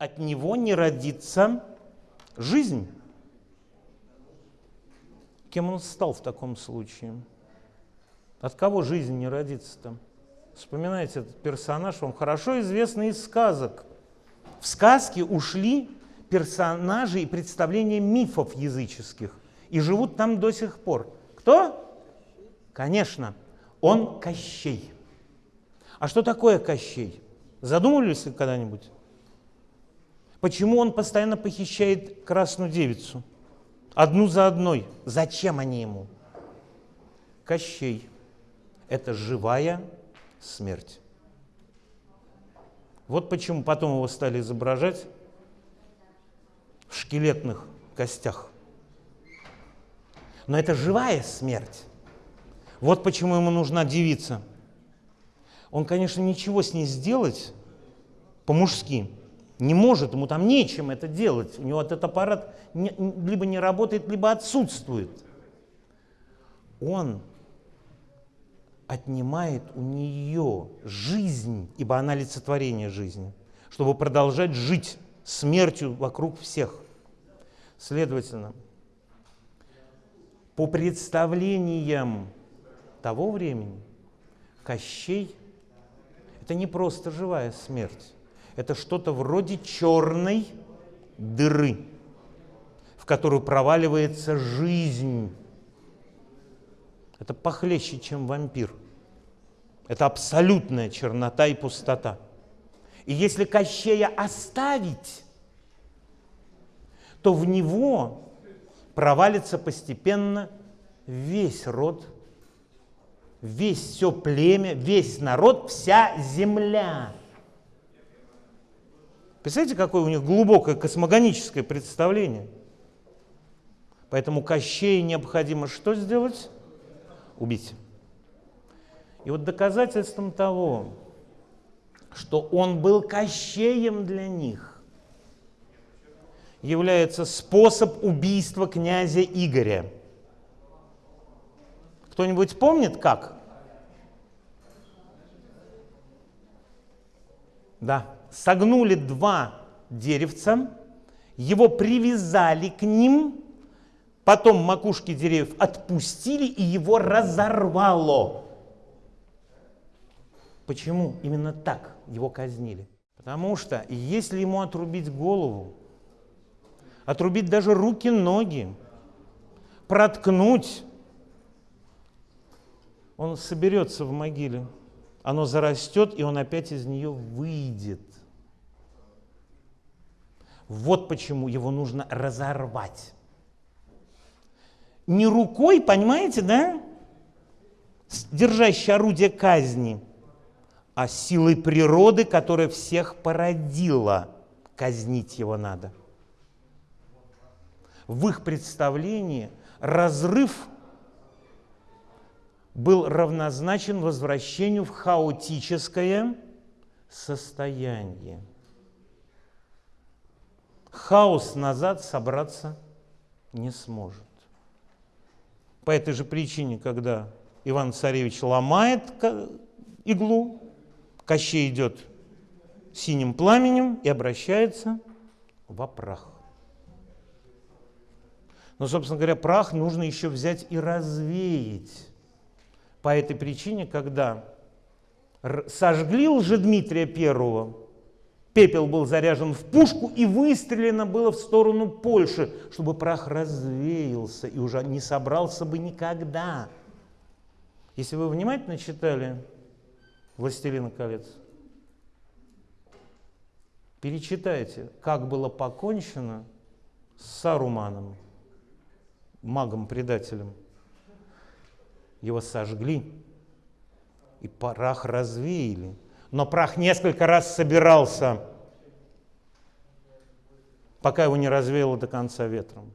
от него не родится жизнь. Кем он стал в таком случае? От кого жизнь не родится-то? Вспоминайте этот персонаж, вам хорошо известный из сказок. В сказке ушли персонажи и представления мифов языческих и живут там до сих пор. Кто? Конечно, он Кощей. А что такое Кощей? Задумывались вы когда-нибудь? Почему он постоянно похищает красную девицу? Одну за одной. Зачем они ему? Кощей – это живая смерть. Вот почему потом его стали изображать в шкелетных костях. Но это живая смерть. Вот почему ему нужна девица. Он, конечно, ничего с ней сделать по-мужски не может, ему там нечем это делать. У него этот аппарат не, либо не работает, либо отсутствует. Он отнимает у нее жизнь, ибо она олицетворение жизни, чтобы продолжать жить смертью вокруг всех. Следовательно, по представлениям того времени, Кощей – это не просто живая смерть, это что-то вроде черной дыры, в которую проваливается жизнь. Это похлеще, чем вампир. Это абсолютная чернота и пустота. И если Кощея оставить, то в него провалится постепенно весь род, весь все племя, весь народ, вся земля. Представляете, какое у них глубокое космогоническое представление? Поэтому Кощей необходимо что сделать? Убить. И вот доказательством того, что он был Кощеем для них, является способ убийства князя Игоря. Кто-нибудь помнит как? Да, согнули два деревца, его привязали к ним, потом макушки деревьев отпустили и его разорвало. Почему именно так его казнили? Потому что если ему отрубить голову, отрубить даже руки, ноги, проткнуть, он соберется в могиле, оно зарастет, и он опять из нее выйдет. Вот почему его нужно разорвать. Не рукой, понимаете, да? Держащей орудие казни, а силой природы, которая всех породила. Казнить его надо. В их представлении разрыв был равнозначен возвращению в хаотическое состояние хаос назад собраться не сможет. По этой же причине, когда Иван-Царевич ломает иглу, Кощей идет синим пламенем и обращается в прах. Но, собственно говоря, прах нужно еще взять и развеять. По этой причине, когда сожгли Лжедмитрия Первого, Пепел был заряжен в пушку и выстрелено было в сторону Польши, чтобы прах развеялся и уже не собрался бы никогда. Если вы внимательно читали «Властелина колец», перечитайте, как было покончено с Саруманом, магом-предателем. Его сожгли, и прах развеяли – но прах несколько раз собирался, пока его не развеяло до конца ветром.